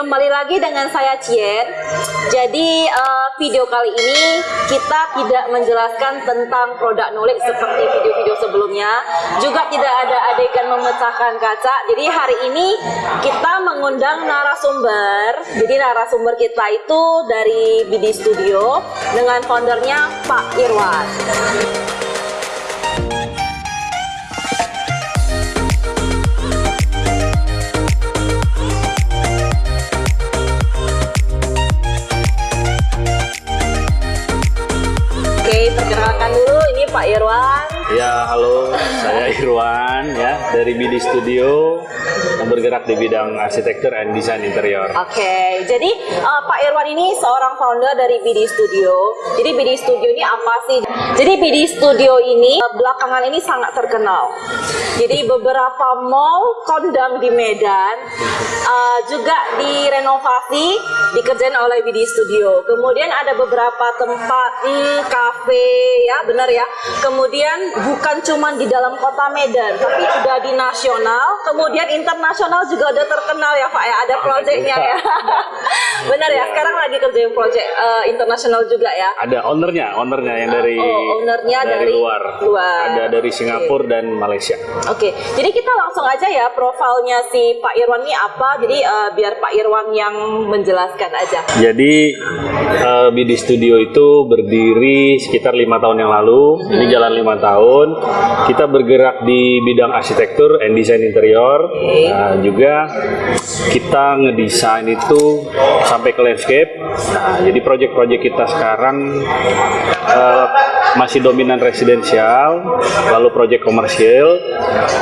kembali lagi dengan saya Cien. Jadi uh, video kali ini kita tidak menjelaskan tentang produk knowledge seperti video-video sebelumnya. Juga tidak ada adegan memecahkan kaca. Jadi hari ini kita mengundang narasumber. Jadi narasumber kita itu dari BD Studio dengan foundernya Pak Irwan. Irwan. Ya, halo, saya Irwan ya dari BD Studio bergerak di bidang arsitektur and desain interior. Oke, jadi uh, Pak Irwan ini seorang founder dari BD Studio. Jadi BD Studio ini apa sih? Jadi BD Studio ini uh, belakangan ini sangat terkenal. Jadi beberapa mall kondang di Medan uh, juga direnovasi, dikerjain oleh BD Studio. Kemudian ada beberapa tempat hmm, kafe ya, benar ya. Kemudian bukan cuma di dalam kota Medan, tapi udah di nasional. Kemudian internasional juga udah terkenal ya Pak ya. Ada proyeknya ya. benar ya. Sekarang lagi kerjain proyek uh, internasional juga ya. Ada ownernya, ownernya yang dari Oh, ownernya dari luar. luar. Ada dari Singapura dan Malaysia. Oke, jadi kita langsung aja ya profilnya si Pak Irwan ini apa. Jadi uh, biar Pak Irwan yang menjelaskan aja. Jadi eh, BD Studio itu berdiri sekitar lima tahun yang lalu. Ini jalan lima tahun. Kita bergerak di bidang arsitektur and desain interior. Nah, juga kita ngedesain itu sampai ke landscape. Nah, jadi project-project kita sekarang eh, masih dominan residensial, lalu project komersial,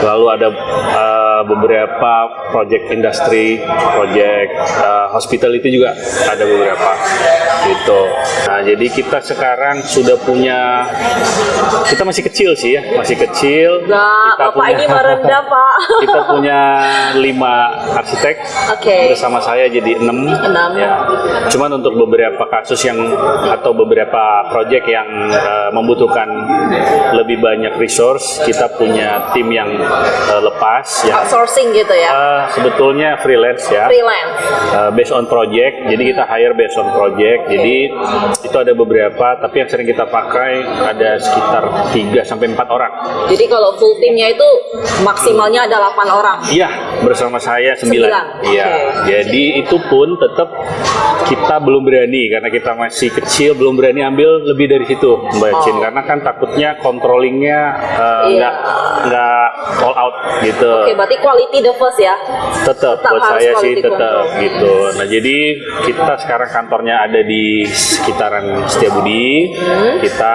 lalu ada eh, beberapa project industri, project eh, hospitality juga ada beberapa gitu. Nah, jadi kita sekarang sudah punya kita masih kecil sih ya, masih kecil. Nah, kita Bapak ini merendah Pak. kita punya lima arsitek Oke. bersama saya jadi enam. Enam. Ya. Cuman untuk beberapa kasus yang atau beberapa proyek yang eh, membutuhkan lebih banyak resource, kita punya tim yang eh, lepas yang Outsourcing gitu ya. eh, sebetulnya freelance ya. Freelance. Uh, based on project, jadi kita hire based on project. Jadi itu ada beberapa, tapi yang sering kita pakai ada sekitar 3 sampai 4 orang. Jadi kalau full timnya itu maksimalnya ada 8 orang. Iya, bersama saya 9. Sembilan, Iya. oke. Jadi itu pun tetap kita belum berani karena kita masih kecil belum berani ambil lebih dari situ, Mbak Oh. Cin. Karena kan takutnya controllingnya uh, Iya. nggak nggak all out gitu. Oke, berarti quality the first ya. tetap Tetap buat saya sih tetap control. gitu. Nah jadi kita sekarang kantornya ada di sekitaran Setiabudi. Hmm. Kita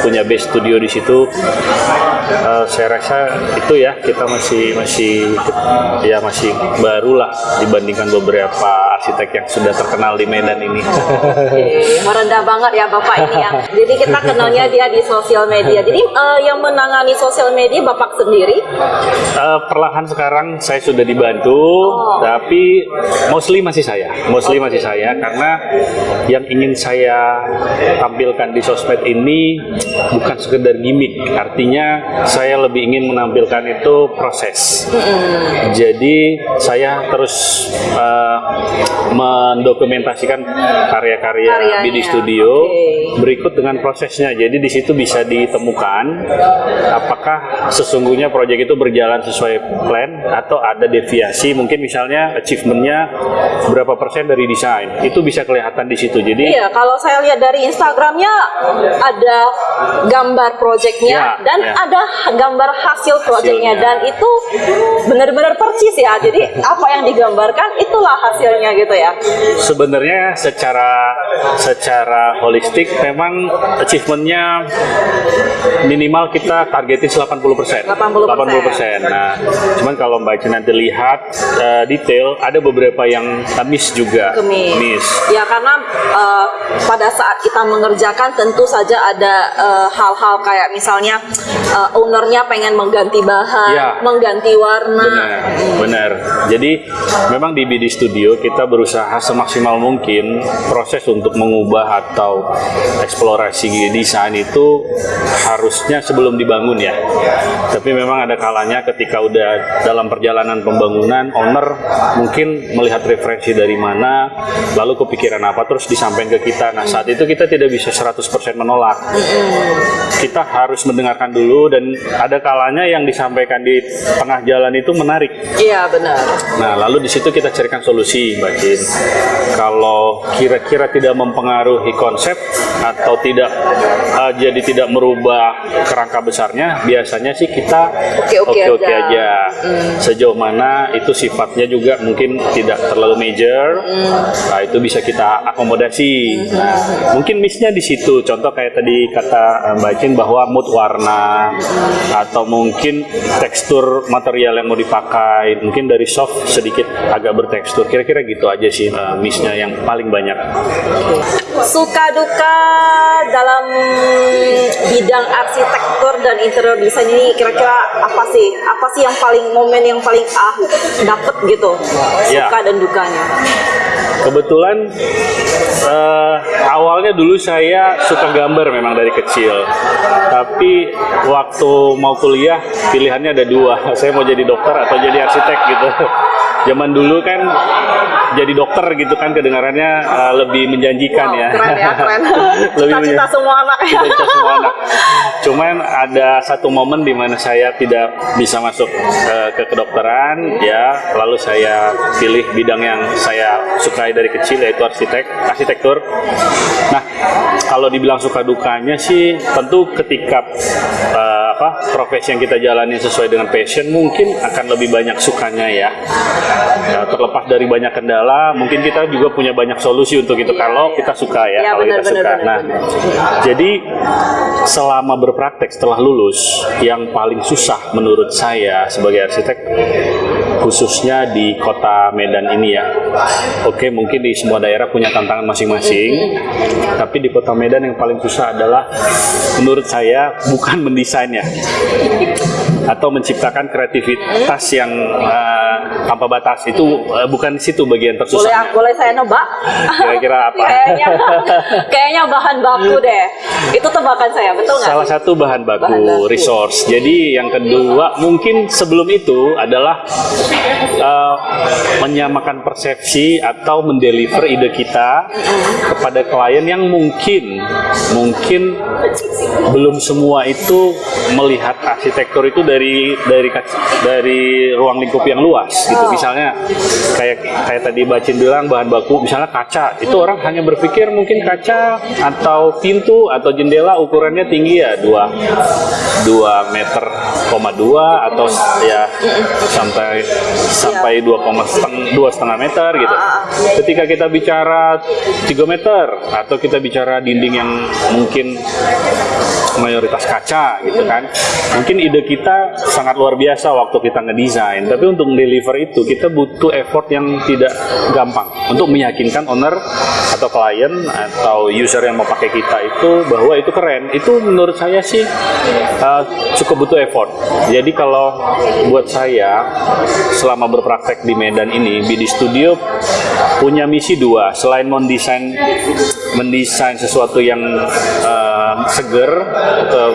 punya base studio di situ. Eh, saya rasa itu ya kita masih masih ya masih baru lah dibandingkan beberapa arsitek yang sudah terkenal di Medan ini. Oke, merendah banget ya Bapak ini ya. Jadi kita kenalnya dia di sosial media. Jadi eh, yang menangani sosial media Bapak sendiri. Eh, perlahan sekarang saya sudah dibantu, Oh. tapi mostly masih saya, mostly masih saya karena yang ingin saya tampilkan di sosmed ini bukan sekedar gimmick, artinya saya lebih ingin menampilkan itu proses. Jadi saya terus mendokumentasikan karya-karya Karyanya. BD Studio Oke. berikut dengan prosesnya. Jadi di situ bisa ditemukan apakah sesungguhnya proyek itu berjalan sesuai plan atau ada deviasi. Mungkin misalnya achievementnya berapa persen dari desain itu bisa kelihatan di situ. Jadi Iya, kalau saya lihat dari Instagramnya ada gambar proyeknya Ya, dan ya. ada gambar hasil proyeknya dan itu benar-benar persis ya. Jadi apa yang digambarkan itulah hasilnya gitu ya. Sebenarnya secara secara holistik memang achievementnya minimal kita targetin 80 persen. 80%. Nah, cuman kalau Mbak Eci nanti lihat eh, detail, ada beberapa yang miss juga. Kemis. Miss. Ya karena eh, pada saat kita mengerjakan tentu saja ada eh, hal-hal kayak misalnya eh, ownernya pengen mengganti bahan, Ya. mengganti warna. Benar, benar. Jadi memang di BD Studio kita berusaha semaksimal mungkin proses untuk mengubah atau eksplorasi desain itu harusnya sebelum dibangun ya. Tapi memang ada kalanya ketika udah dalam perjalanan pembangunan owner mungkin melihat referensi dari mana, lalu kepikiran apa terus disampaikan ke kita. Nah, saat itu kita tidak bisa 100% menolak. Kita harus mendengarkan dulu dan ada kalanya yang disampaikan di tengah jalan itu menarik. Iya benar. Nah, lalu di situ kita carikan solusi, Mbak Jin. Kalau kira-kira tidak mempengaruhi konsep atau tidak eh, jadi tidak merubah kerangka besarnya, biasanya sih kita Oke-oke oke-oke aja. aja. Sejauh mana itu sifatnya juga mungkin tidak terlalu major, nah itu bisa kita akomodasi. Nah, mungkin miss-nya di situ. Contoh kayak tadi kata eh, Mbak Jin bahwa mood warna atau mungkin tekstur material yang mau dipakai, mungkin dari soft sedikit agak bertekstur. Kira-kira gitu aja sih eh, miss-nya yang paling banyak. Suka duka dalam bidang arsitektur dan interior desain ini kira-kira apa sih? Apa sih yang paling momen yang paling ah dapet gitu? Ya. Suka dan dukanya. Kebetulan eh, awalnya dulu saya suka gambar memang dari kecil. Tapi waktu mau kuliah pilihannya ada dua. Saya mau jadi dokter atau jadi arsitek gitu. Zaman dulu kan jadi dokter gitu kan kedengarannya eh, lebih menjanjikan Wow, ya. keren ya, keren. Lebih Cita-cita menjan- semua anak ya. cita-cita semua anak. Cuman ada satu momen di mana saya tidak bisa masuk eh, ke kedokteran, ya, lalu saya pilih bidang yang saya sukai dari kecil yaitu arsitek, arsitektur. Nah, kalau dibilang suka dukanya sih, tentu ketika eh, apa profesi yang kita jalani sesuai dengan passion, mungkin akan lebih banyak sukanya ya. Ya, terlepas dari banyak kendala, mungkin kita juga punya banyak solusi untuk itu kalau kita suka ya, Iya, kalau benar, kita benar, suka. benar, Nah, jadi selama berpraktek setelah lulus, yang paling susah menurut saya sebagai arsitek, khususnya di kota Medan ini ya. Oke, mungkin di semua daerah punya tantangan masing-masing, tapi di kota Medan yang paling susah adalah menurut saya bukan mendesainnya atau menciptakan kreativitas yang eh, tanpa batas itu eh, bukan di situ bagian Boleh tersusahnya. boleh saya nebak? Kira-kira apa? kayaknya kayaknya bahan baku deh. Itu tebakan saya, betul nggak? Salah satu bahan baku, Bahan baku. resource. Jadi yang kedua mungkin sebelum itu adalah uh, menyamakan persepsi atau mendeliver ide kita kepada klien yang mungkin mungkin belum semua itu melihat arsitektur itu dari dari dari ruang lingkup yang luas gitu. Oh. Misalnya kayak kayak tadi Bacin bilang bahan baku misalnya kaca. Itu orang hanya berpikir mungkin kaca atau pintu atau jendela ukurannya tinggi ya 2 2 meter koma dua atau ya sampai sampai 2 setengah dua setengah meter gitu. Ketika kita bicara 3 meter atau kita bicara dinding yang mungkin mayoritas kaca gitu kan. Mungkin ide kita sangat luar biasa waktu kita ngedesain, tapi untuk deliver itu kita butuh effort yang tidak gampang untuk meyakinkan owner atau klien atau user yang mau pakai kita itu bahwa itu keren. Itu menurut saya sih uh, cukup butuh effort. Jadi kalau buat saya selama berpraktek di Medan ini, BD Studio punya misi dua. Selain mendesain mendesain sesuatu yang uh, seger atau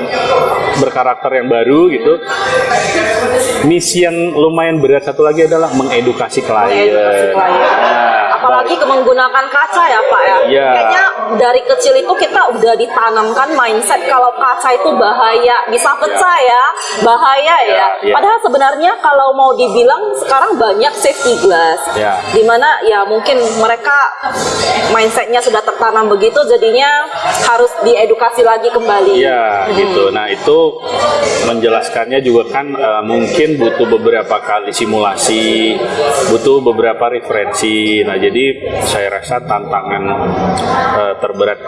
berkarakter yang baru gitu. Misi yang lumayan berat satu lagi adalah mengedukasi klien. Mengedukasi klien. Nah, Apalagi menggunakan kaca ya Pak ya. Iya. Kayaknya dari kecil itu kita udah ditanamkan mindset kalau kaca itu bahaya, bisa pecah ya, bahaya ya. Iya. Padahal sebenarnya kalau mau dibilang sekarang banyak safety glass. Iya. Di mana ya mungkin mereka mindsetnya sudah tertanam begitu, jadinya harus diedukasi lagi kembali. Iya gitu. Nah itu menjelaskannya juga kan eh, mungkin butuh beberapa kali simulasi, butuh beberapa referensi. Nah jadi saya rasa tantangan eh, terberat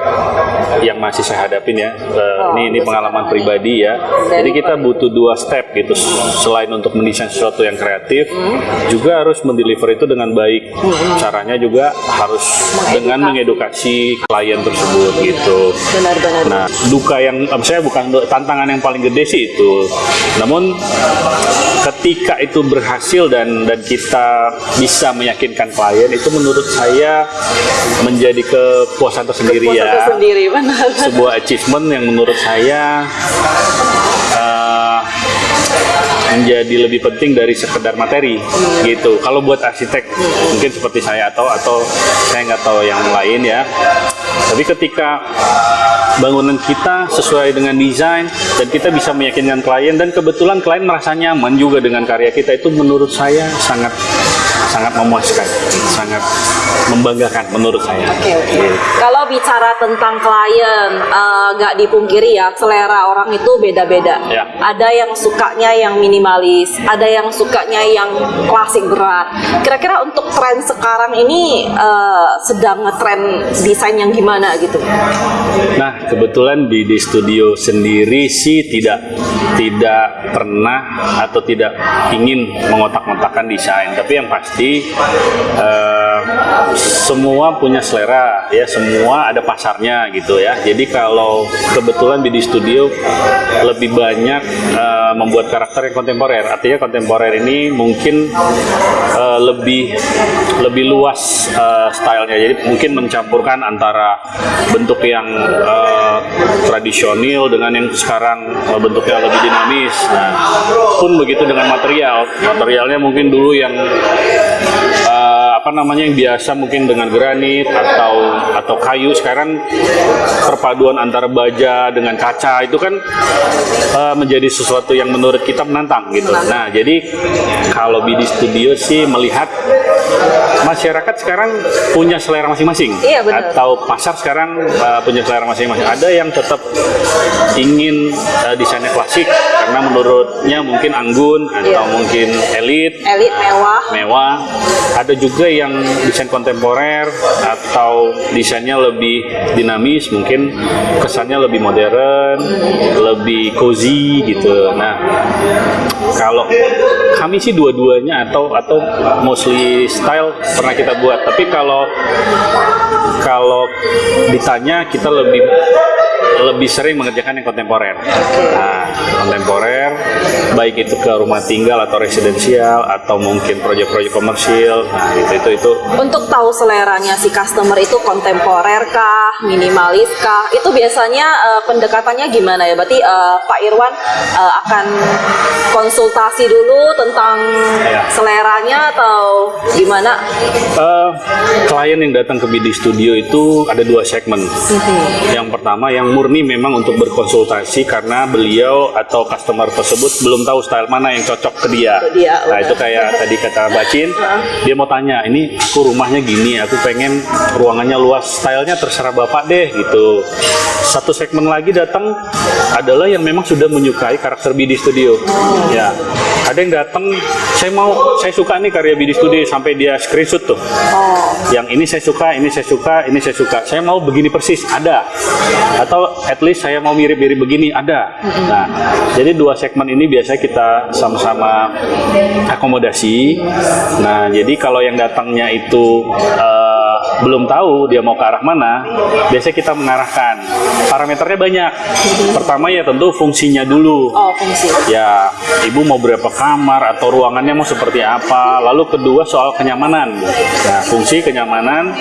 yang masih saya hadapin ya. Eh, Oh, ini ini pengalaman pribadi ya. Jadi kita butuh dua step gitu. Selain untuk mendesain sesuatu yang kreatif, Hmm. juga harus mendeliver itu dengan baik. Caranya juga harus dengan mengedukasi klien tersebut gitu. Benar-benar. Nah, duka yang eh, saya bukan tantangan yang paling gede sih itu. Namun ketika itu berhasil dan dan kita bisa meyakinkan klien itu menurut saya menjadi kepuasan tersendiri Puasa ya. sendiri benar. Sebuah achievement yang menurut saya eh, menjadi lebih penting dari sekedar materi gitu. Kalau buat arsitek mungkin seperti saya atau atau saya nggak tahu yang lain ya. Tapi ketika bangunan kita sesuai dengan desain dan kita bisa meyakinkan klien dan kebetulan klien merasa nyaman juga dengan karya kita itu menurut saya sangat sangat memuaskan, sangat membanggakan menurut saya. Oke oke. Kalau bicara tentang klien, eh, nggak dipungkiri ya selera orang itu beda-beda. Ya. Ada yang sukanya yang minimalis, ada yang sukanya yang klasik berat. Kira-kira untuk tren sekarang ini eh, sedang ngetren desain yang gimana gitu? Nah, kebetulan di di studio sendiri sih tidak tidak pernah atau tidak ingin mengotak-ngotakan desain, tapi yang pasti eh, semua punya selera ya, semua ada pasarnya gitu ya. Jadi kalau kebetulan di di studio lebih banyak eh, membuat karakter yang kontemporer. Artinya kontemporer ini mungkin eh, lebih lebih luas eh, stylenya. Jadi mungkin mencampurkan antara bentuk yang eh, tradisional dengan yang sekarang eh, bentuknya lebih dinamis. Nah, pun begitu dengan material. Materialnya mungkin dulu yang apa namanya yang biasa mungkin dengan granit atau atau kayu sekarang perpaduan antara baja dengan kaca itu kan eh, menjadi sesuatu yang menurut kita menantang gitu. Nah, jadi kalau BD Studio sih melihat masyarakat sekarang punya selera masing-masing Iya, atau pasar sekarang uh, punya selera masing-masing. Ada yang tetap ingin uh, desainnya klasik karena menurutnya mungkin anggun atau Iya. mungkin elit, Elit mewah. mewah. Ada juga yang desain kontemporer atau desainnya lebih dinamis, mungkin kesannya lebih modern, lebih cozy gitu. Nah, kalau kami sih dua-duanya atau atau mostly style pernah kita buat. Tapi kalau kalau ditanya kita lebih lebih sering mengerjakan yang kontemporer. Nah, kontemporer baik itu ke rumah tinggal atau residensial atau mungkin proyek-proyek komersil. Nah, itu itu itu Untuk tahu seleranya si customer itu kontemporer kah, minimalis kah? Itu biasanya eh, pendekatannya gimana ya? Berarti eh, Pak Irwan eh, akan konsultasi dulu tentang Ya. seleranya atau gimana? Eh, klien yang datang ke BD Studio itu ada dua segmen. Yang pertama yang murni memang untuk berkonsultasi karena beliau atau customer tersebut belum tahu style mana yang cocok ke dia. Ke dia, nah benar. itu kayak tadi kata Bacin, dia mau tanya, ini aku rumahnya gini, aku pengen ruangannya luas, stylenya terserah bapak deh gitu. Satu segmen lagi datang adalah yang memang sudah menyukai karakter BD Studio. Ya, ada yang datang, saya mau, saya suka nih karya BD Studio sampai dia screenshot tuh Oh, yang ini saya suka, ini saya suka, ini saya suka. Saya mau begini persis, ada. Atau at least saya mau mirip-mirip begini, ada. Nah, jadi dua segmen ini biasanya kita sama-sama akomodasi. Nah, jadi kalau yang datangnya itu eh, belum tahu dia mau ke arah mana, biasanya kita mengarahkan. Parameternya banyak. Pertama ya tentu fungsinya dulu. oh fungsi. Ya, ibu mau berapa kamar atau ruangannya mau seperti apa. Lalu kedua soal kenyamanan. Nah, fungsi kenyamanan.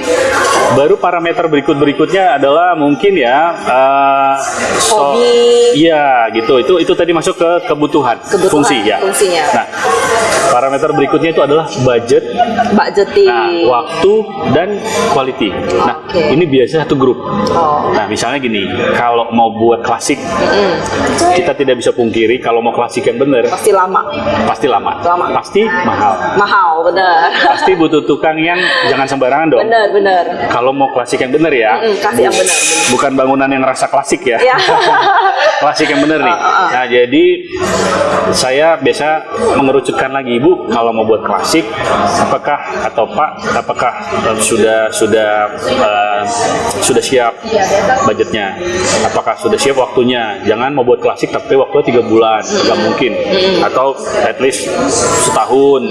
Baru parameter berikut berikutnya adalah mungkin ya eh, so- Hobi. Iya, gitu. Itu itu tadi masuk ke kebutuhan, Kebutuhan, fungsi ya. fungsinya. Nah, parameter berikutnya itu adalah budget, Jeti. nah, waktu dan quality. Nah, Oke. ini biasanya satu grup. Oh. Nah, misalnya gini, kalau mau buat klasik, kita tidak bisa pungkiri kalau mau klasik yang benar Pasti lama. pasti lama, Lama. pasti mahal, Mahal, benar. pasti butuh tukang yang jangan sembarangan dong. Benar, benar. Kalau mau klasik yang benar ya, Mm, kasih yang benar, bukan bangunan yang rasa klasik ya. Ya. klasik yang benar nih. Ah, ah. Nah, jadi saya biasa mengerucutkan lagi, Bu, kalau mau buat klasik, apakah atau Pak, apakah eh, sudah sudah eh, sudah siap budgetnya? Apakah sudah siap waktunya? Jangan mau buat klasik tapi waktunya tiga bulan, nggak mungkin. Atau at least setahun.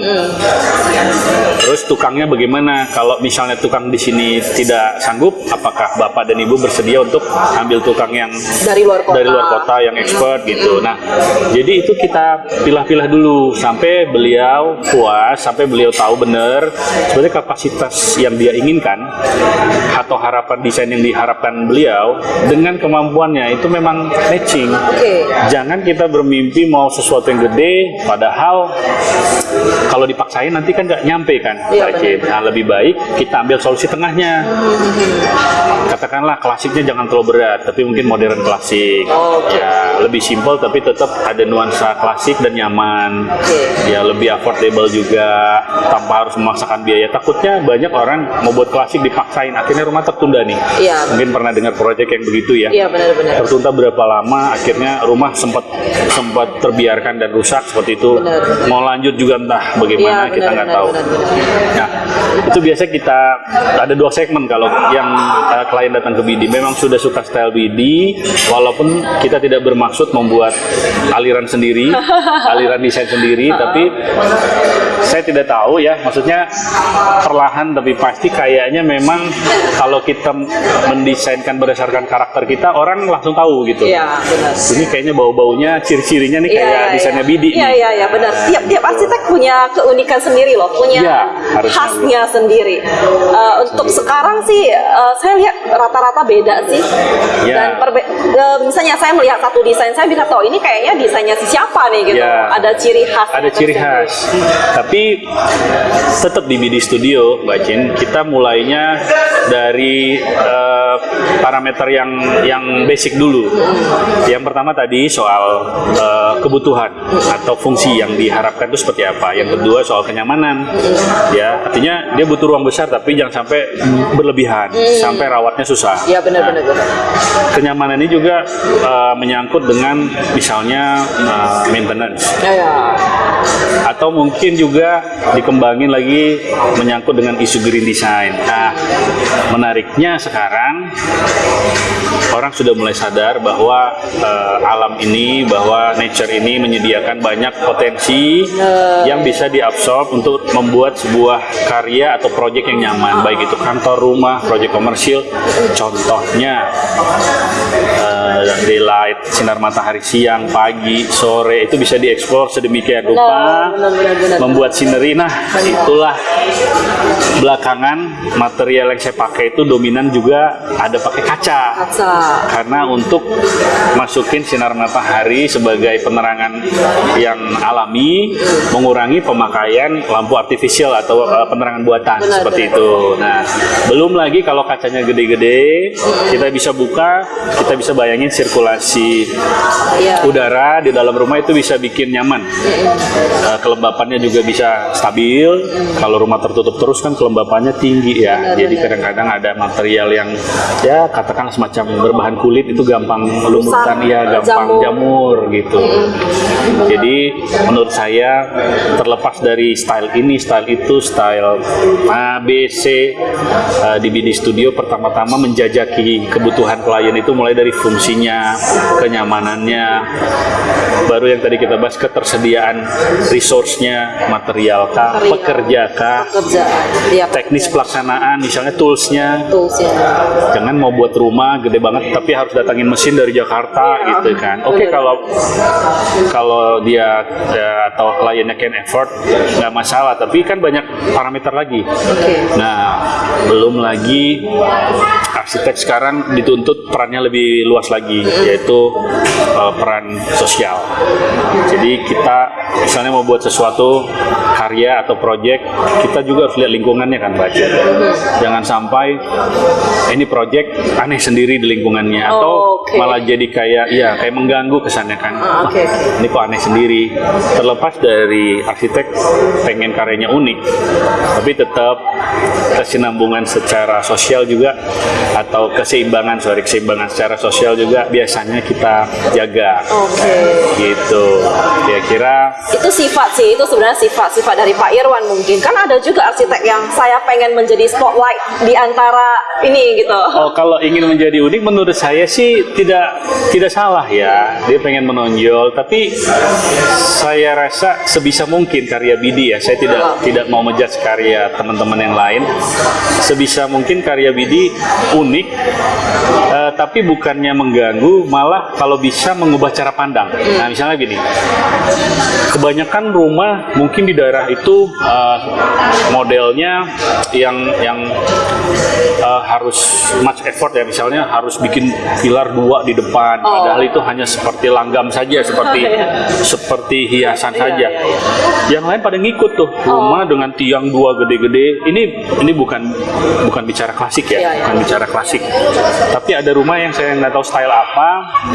Terus tukangnya bagaimana? Kalau misalnya tukang di sini tidak sanggup, apakah Bapak dan Ibu bersedia untuk ambil tukang yang Dari luar kota. dari luar kota yang expert gitu. Nah, jadi itu kita pilah-pilah dulu sampai beliau puas, sampai beliau tahu benar sebenarnya kapasitas yang dia inginkan atau harapan desain yang diharapkan beliau dengan kemampuannya itu memang matching. Oke. Jangan kita bermimpi mau sesuatu yang gede, padahal kalau dipaksain nanti kan nggak nyampe kan, Cid. Nah, lebih baik kita ambil solusi tengahnya. Katakanlah klasiknya jangan terlalu berat, tapi mungkin modern klasik. Oke. Ya, lebih simpel tapi tetap ada nuansa klasik dan nyaman. Oke. Ya, lebih affordable juga, tanpa harus memaksakan biaya. Takutnya banyak orang mau buat klasik dipaksain, akhirnya rumah tertunda nih. Iya. Mungkin pernah dengar proyek yang begitu ya Iya benar-benar. tertunda berapa lama akhirnya rumah sempat sempat terbiarkan dan rusak seperti itu Benar. mau lanjut juga entah bagaimana kita benar, nggak benar, tahu benar, benar. nah itu biasa kita ada dua segmen kalau yang uh, klien datang ke BD memang sudah suka style BD walaupun kita tidak bermaksud membuat aliran sendiri aliran desain sendiri tapi saya tidak tahu ya maksudnya perlahan tapi pasti kayaknya memang kalau kita mendesainkan berdasarkan karakter kita orang langsung tahu gitu Iya benar. ini kayaknya bau-baunya ciri-cirinya nih kayak Iya, desainnya iya. Bidi Iya iya iya benar. Tiap tiap arsitek punya keunikan sendiri loh, punya harusnya. khasnya sendiri. Eh, untuk sekarang sih eh, saya lihat rata-rata beda sih. Iya. Dan perbe- eh, misalnya saya melihat satu desain saya bisa tahu ini kayaknya desainnya si siapa nih gitu. Iya. Ada ciri khas. ada ciri khas. Tapi tetap di BD Studio, Mbak Cin, kita mulainya dari eh, parameter yang yang basic dulu. Yang pertama tadi soal eh, kebutuhan atau fungsi yang diharapkan itu seperti apa. Yang kedua soal kenyamanan. Ya, artinya dia butuh ruang besar tapi jangan sampai berlebihan, sampai rawatnya susah. Iya benar Nah, kenyamanan ini juga eh, menyangkut dengan misalnya eh, maintenance Ya, ya. atau mungkin juga dikembangin lagi menyangkut dengan isu green design. Nah, menariknya sekarang orang sudah mulai sadar bahwa eh, alam ini, bahwa nature ini menyediakan banyak potensi yang bisa diabsorb untuk membuat sebuah karya atau proyek yang nyaman, baik itu kantor, rumah, proyek komersil. Contohnya eh, daylight, sinar matahari siang, pagi, sore itu bisa dieksplor sedemikian rupa, benar, benar, benar. membuat scenery. Nah, itulah belakangan material yang saya pakai itu dominan juga ada pakai kaca. Kaca. Karena untuk masukin sinar matahari sebagai penerangan yang alami, mengurangi pemakaian lampu artifisial atau uh, penerangan buatan Benar, seperti benar. itu. Nah, belum lagi kalau kacanya gede-gede, kita bisa buka, kita bisa bayangin sirkulasi Iya. udara di dalam rumah itu bisa bikin nyaman. Uh, kelembapannya juga bisa stabil. Kalau rumah tertutup terus kan kelembapannya tinggi ya. Benar, Jadi kadang-kadang ada material yang ya katakan semacam berbahan kulit itu gampang lumutkan Rusak, ya, gampang jamur. jamur gitu. Jadi menurut saya terlepas dari style ini, style itu, style A, B, C uh, di BD Studio pertama-tama menjajaki kebutuhan klien itu mulai dari fungsinya, kenyamanannya, baru yang tadi kita bahas ketersediaan resource-nya, material kah, Material. pekerja kah, Kerja. Iya. teknis pelaksanaan, misalnya tools-nya, Tools ya. jangan mau buat rumah gede banget tapi harus datangin mesin dari Jakarta gitu kan. Oke Bener. kalau kalau dia ya, atau kliennya can afford nggak masalah. Tapi kan banyak parameter lagi. Nah belum lagi arsitek sekarang dituntut perannya lebih luas lagi yaitu eh, peran sosial. Jadi kita misalnya mau buat sesuatu karya atau project, kita juga harus lihat lingkungannya kan baca. Jangan sampai eh, ini project aneh sendiri di lingkungannya atau Oh, oke. malah jadi kayak ya kayak mengganggu kesannya kan. Ah, oke, oke. Ini kok aneh sendiri. Terlepas dari arsitek pengen karyanya unik, tapi tetap kesinambungan secara sosial juga atau keseimbangan sorry keseimbangan secara sosial juga biasanya kita jaga. Oke. Gitu. Kira-kira Itu sifat sih, itu sebenarnya sifat-sifat dari Pak Irwan mungkin. Kan ada juga arsitek yang saya pengen menjadi spotlight di antara ini gitu. Oh, kalau ingin menjadi unik menurut saya sih tidak tidak salah ya. Dia pengen menonjol, tapi saya rasa sebisa mungkin karya Bidi ya. Saya tidak tidak mau menjudge karya teman-teman yang lain. Sebisa mungkin karya Bidi unik eh, tapi bukannya mengganggu, malah kalau bisa mengubah cara pandang. Nah, misalnya gini. Kebanyakan rumah mungkin di daerah itu eh, modelnya yang yang uh, harus much effort ya misalnya harus bikin pilar dua di depan Oh. padahal itu hanya seperti langgam saja seperti Iya. seperti hiasan Iya, saja iya, iya. yang lain pada ngikut tuh rumah dengan tiang dua gede-gede ini ini bukan bukan bicara klasik ya Iya, iya. bukan bicara klasik tapi ada rumah yang saya nggak tahu style apa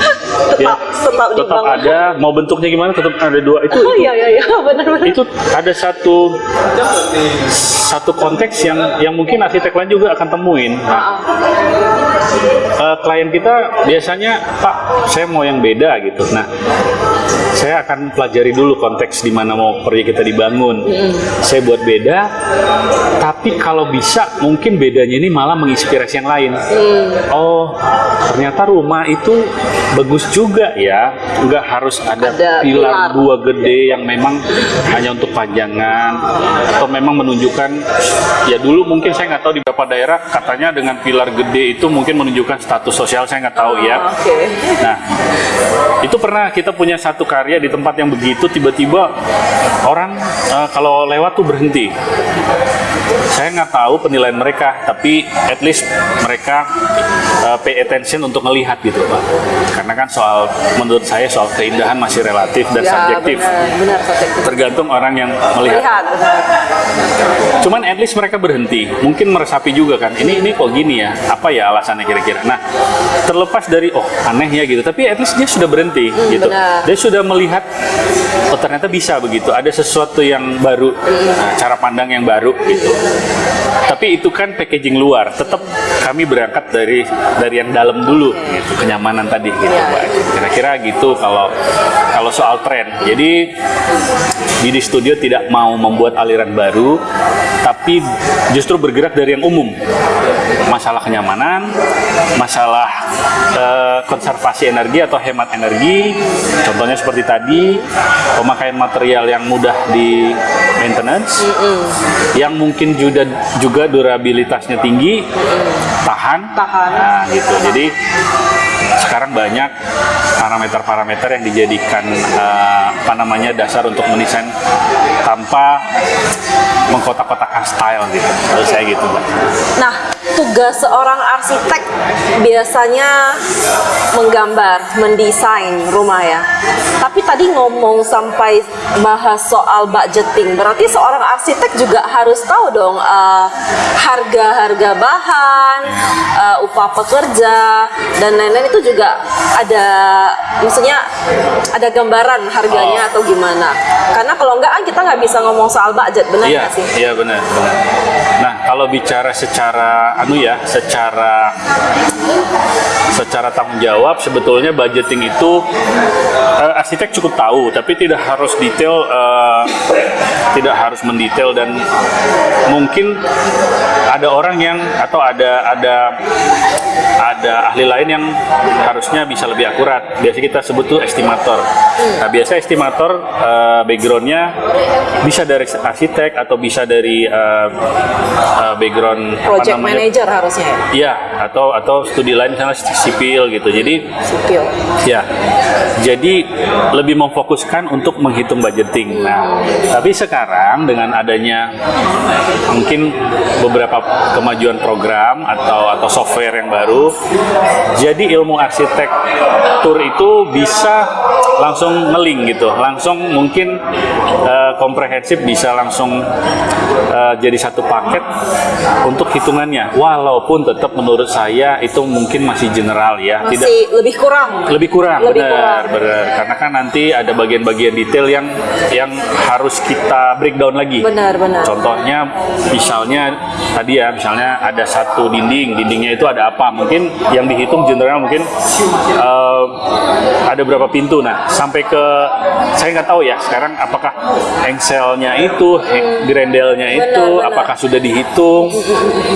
Tetap- tetap tetap ada mau bentuknya gimana tetap ada dua itu Oh iya iya iya benar-benar. itu ada satu satu konteks yang yang mungkin arsitek lain juga akan temuin. Nah, eh, klien kita biasanya Pak, saya mau yang beda gitu. Nah, saya akan pelajari dulu konteks di mana mau proyek kita dibangun. Saya buat beda, tapi kalau bisa mungkin bedanya ini malah menginspirasi yang lain. Oh, ternyata rumah itu bagus juga ya. Nggak harus ada, Ada pilar pilar. dua gede yang memang hanya untuk panjangan atau memang menunjukkan ya dulu mungkin saya nggak tahu di beberapa daerah katanya dengan pilar gede itu mungkin menunjukkan status sosial saya nggak tahu ya. Ah, Oke. Nah, itu pernah kita punya satu karya di tempat yang begitu tiba-tiba orang eh, kalau lewat tuh berhenti. Saya nggak tahu penilaian mereka, tapi at least mereka eh, pay attention untuk melihat gitu, Pak. Karena kan soal menurut saya soal keindahan masih relatif dan Ya, subjektif. benar, benar subjektif. Tergantung orang yang melihat. Lihat, benar. Cuman at least mereka berhenti. Mungkin meresapi juga kan. Ini ini kok gini ya? Apa ya alasannya kira-kira? Nah, terlepas dari oh aneh ya gitu. Tapi at least dia sudah berhenti gitu. benar. Dia sudah melihat oh ternyata bisa begitu. Ada sesuatu yang baru, nah, cara pandang yang baru gitu. Tapi itu kan packaging luar. Tetap kami berangkat dari dari yang dalam dulu gitu. Kenyamanan tadi gitu. Pak. Kira-kira gitu kalau kalau soal tren. Jadi Bidi Studio tidak mau membuat aliran baru, tapi justru bergerak dari yang umum. Masalah kenyamanan, masalah eh, konservasi energi atau hemat energi, contohnya seperti tadi, pemakaian material yang mudah di maintenance, yang mungkin juga juga durabilitasnya tinggi, tahan, Tahan. Nah, gitu. Jadi sekarang banyak parameter-parameter yang dijadikan eh, apa namanya dasar untuk mendesain tanpa mengkotak-kotakan style gitu. Menurut saya gitu, Mbak. Nah, tugas seorang arsitek biasanya menggambar, mendesain rumah ya. Tapi tadi ngomong sampai bahas soal budgeting, berarti seorang arsitek juga harus tahu dong eh, harga-harga bahan, eh, upah pekerja dan lain-lain itu juga ada, maksudnya ada gambaran harganya atau gimana? Karena kalau enggak kan kita nggak bisa ngomong soal budget, benar Iya, nggak sih? iya benar, benar. Nah, kalau bicara secara anu ya, secara secara tanggung jawab sebetulnya budgeting itu eh, arsitek cukup tahu, tapi tidak harus detail eh, tidak harus mendetail dan mungkin ada orang yang atau ada ada ada ahli lain yang harusnya bisa lebih akurat. Biasa kita sebut tuh estimator. Nah, biasa estimator eh, backgroundnya bisa dari arsitek atau bisa dari eh, eh, background apa Project namanya? manager harusnya ya, Iya, atau atau studi lain misalnya sipil gitu. Jadi sipil. Ya, jadi lebih memfokuskan untuk menghitung budgeting. Nah, tapi sekarang dengan adanya mungkin beberapa kemajuan program atau atau software yang baru. Jadi ilmu arsitektur itu bisa langsung ngeling gitu, langsung mungkin eh, komprehensif bisa langsung eh, jadi satu paket untuk hitungannya. Walaupun tetap menurut saya itu mungkin masih general ya, tidak Masih lebih kurang. lebih kurang Lebih benar kurang. benar karena kan nanti ada bagian-bagian detail yang yang harus kita breakdown lagi Benar, benar. contohnya misalnya tadi ya misalnya ada satu dinding dindingnya itu ada apa mungkin yang dihitung general mungkin eh, ada berapa pintu nah sampai ke saya nggak tahu ya sekarang apakah engselnya itu he- grendelnya itu benar. apakah sudah dihitung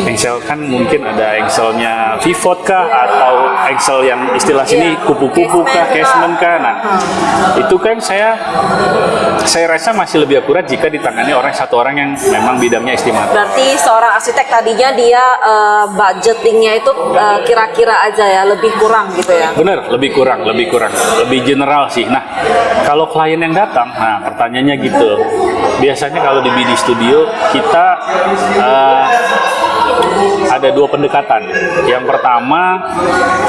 engsel kan mungkin ada engselnya pivot kah atau engsel yang istilah sini Iya. kupu-kupu kah Casement kah. casement kah nah itu kan saya saya rasa masih lebih akurat jika ditangani orang satu orang yang memang bidangnya istimewa Berarti seorang arsitek tadinya dia eh, budgetingnya itu eh, kira-kira aja ya, lebih kurang gitu ya. Bener, lebih kurang, lebih kurang, lebih general sih. Nah, kalau klien yang datang, nah pertanyaannya gitu. Biasanya kalau di BD Studio kita eh, ada dua pendekatan. Yang pertama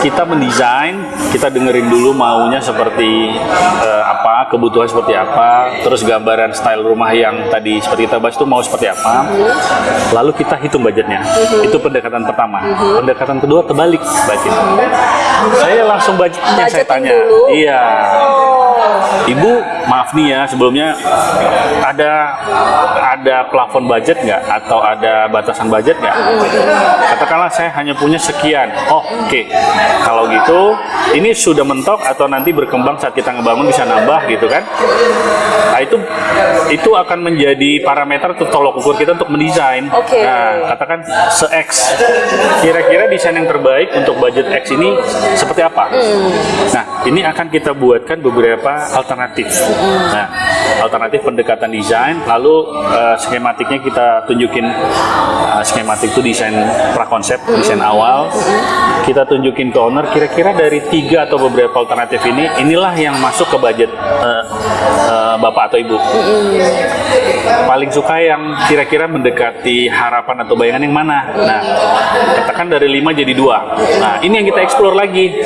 kita mendesain, kita dengerin dulu maunya seperti eh, apa, kebutuhan seperti apa, terus gambaran style rumah yang tadi seperti kita bahas itu mau seperti apa. Lalu kita hitung budgetnya. Itu pendekatan pertama. Pendekatan kedua terbalik, budget. Saya langsung budgetnya saya Budgeting tanya. dulu. Iya. Ibu, maaf nih ya sebelumnya ada ada plafon budget nggak atau ada batasan budget nggak? Katakanlah saya hanya punya sekian. Oh, oke. Kalau gitu, ini sudah mentok atau nanti berkembang saat kita ngebangun bisa nambah gitu kan? Nah itu itu akan menjadi parameter atau tolok ukur kita untuk mendesain. Oke. Nah, katakan se X. Kira-kira desain yang terbaik untuk budget X ini seperti apa? Nah, ini akan kita buatkan beberapa alternatif. Nah, alternatif pendekatan desain, lalu eh, skematiknya kita tunjukin eh, skematik itu desain prakonsep, desain awal. Kita tunjukin ke owner kira-kira dari tiga atau beberapa alternatif ini, inilah yang masuk ke budget eh, eh, bapak atau ibu paling suka yang kira-kira mendekati harapan atau bayangan yang mana. Nah, katakan dari lima jadi dua. Nah, ini yang kita explore lagi.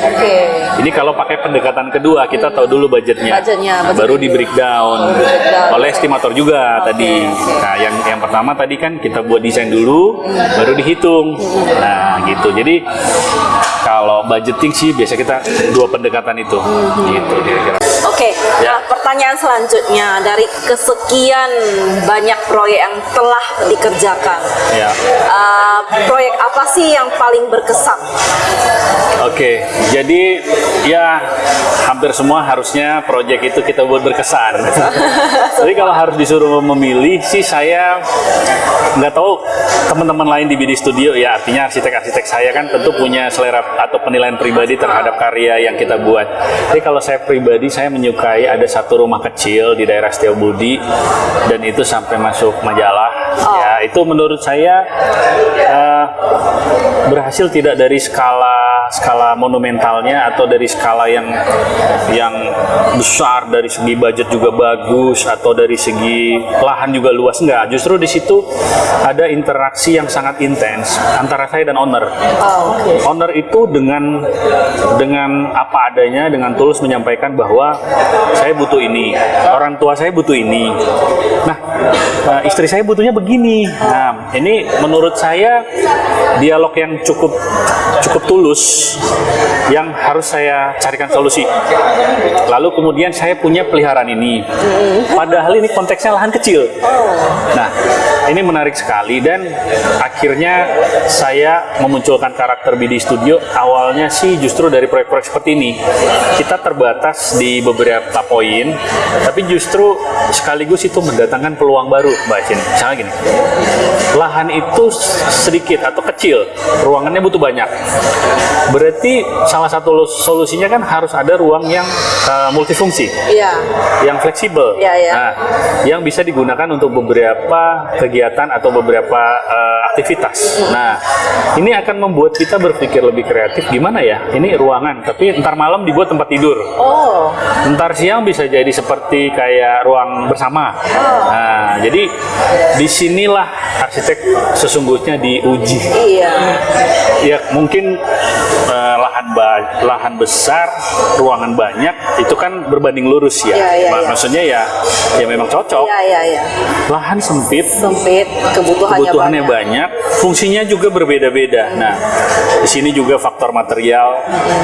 Ini kalau pakai pendekatan kedua, kita tahu dulu budgetnya. Budgetnya, Nah, budget baru di breakdown Oh, oleh estimator juga Oke, tadi. Nah, yang yang pertama tadi kan kita buat desain dulu, baru dihitung. Nah, gitu. Jadi kalau budgeting sih biasa kita dua pendekatan itu. Gitu kira-kira. Oke, Ya. nah pertanyaan selanjutnya dari kesekian banyak proyek yang telah dikerjakan, Ya. eh, proyek apa sih yang paling berkesan? Oke, jadi ya hampir semua harusnya proyek itu kita buat berkesan. Jadi kalau harus disuruh memilih sih saya nggak tahu teman-teman lain di BD Studio ya artinya arsitek-arsitek saya kan tentu punya selera atau penilaian pribadi terhadap karya yang kita buat. Jadi kalau saya pribadi saya menyukai ada satu rumah kecil di daerah Setiabudi dan itu sampai masuk majalah. Ya itu menurut saya eh, berhasil tidak dari skala skala monumentalnya atau dari skala yang yang besar dari segi budget juga bagus atau dari segi lahan juga luas? Enggak justru di situ ada interaksi yang sangat intens antara saya dan owner. Oh, owner itu dengan dengan apa adanya dengan tulus menyampaikan bahwa saya butuh ini. Orang tua saya butuh ini. Nah eh, istri saya butuhnya begini. Nah ini menurut saya dialog yang cukup cukup tulus yang harus saya carikan solusi. Lalu kemudian saya punya peliharaan ini. Padahal ini konteksnya lahan kecil. Nah ini menarik sekali dan akhirnya saya memunculkan karakter BD Studio. Awalnya sih justru dari proyek-proyek seperti ini. Kita terbatas di beberapa poin tapi justru sekaligus itu mendatangkan peluang baru Mbak Cin misalnya gini lahan itu sedikit atau kecil ruangannya butuh banyak berarti salah satu solusinya kan harus ada ruang yang eh, multifungsi Iya. yang fleksibel Iya, iya. nah yang bisa digunakan untuk beberapa kegiatan atau beberapa eh, aktivitas. Nah, ini akan membuat kita berpikir lebih kreatif. Gimana ya? Ini ruangan, tapi ntar malam dibuat tempat tidur. Oh, Ntar siang bisa jadi seperti kayak ruang bersama. Nah, jadi di sinilah arsitek sesungguhnya diuji. iya. Ya mungkin eh, lahan ba- lahan besar, ruangan banyak, itu kan berbanding lurus ya. Iya, Ma- iya. Maksudnya ya, ya memang cocok. Iya, iya, iya. Lahan sempit, Sempit, kebutuhannya, kebutuhannya banyak. banyak. fungsinya juga berbeda-beda. Nah, di sini juga faktor material